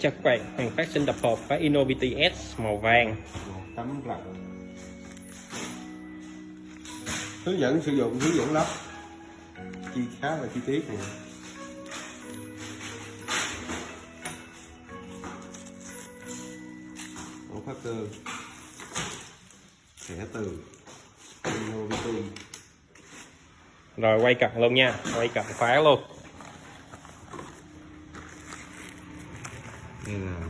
Chào các bạn, hàng phát sinh đập hộp với Innovity S màu vàng. Tấm lọc hướng dẫn sử dụng hướng dẫn lắp. Chi khá là chi tiết này. Ổ phát cơ thẻ từ. Innovity Rồi quay cận luôn nha, quay cận khóa luôn đây là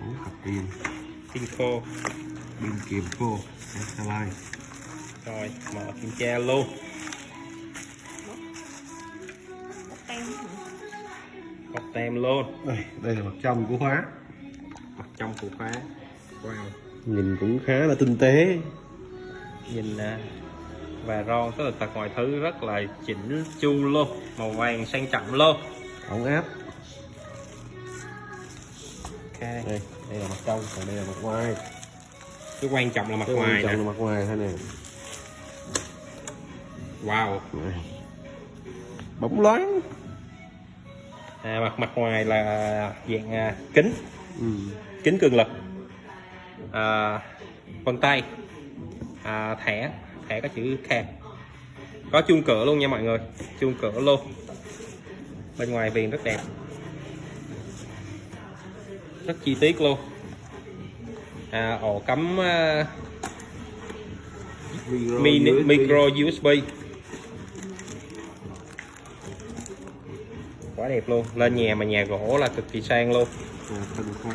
bốn cặp pin Pin khô pin kiềm khô Exaline Rồi mở kiểm tra luôn. Bọc tem luôn. Đây, đây là mặt trong của khóa. Mặt trong của khóa. Wow. Nhìn cũng khá là tinh tế. Nhìn nè Và ron tất cả mọi thứ rất là chỉnh chu luôn. Màu vàng sang trọng luôn. Ổn áp đây đây là mặt trong còn đây là mặt ngoài. Cái quan trọng là mặt cái ngoài quan trọng nè là mặt ngoài thôi nè? Wow. Này. bóng loáng. À, mặt mặt ngoài là dạng à, kính. Ừ. kính cường lực. À, vân tay. À, thẻ. Thẻ có chữ khe có chuông cửa luôn nha mọi người. Chuông cửa luôn. Bên ngoài viền rất đẹp rất chi tiết luôn. À, ổ cắm à, micro, mini, USB. micro USB quá đẹp luôn. Lên nhà mà nhà gỗ là cực kỳ sang luôn. À,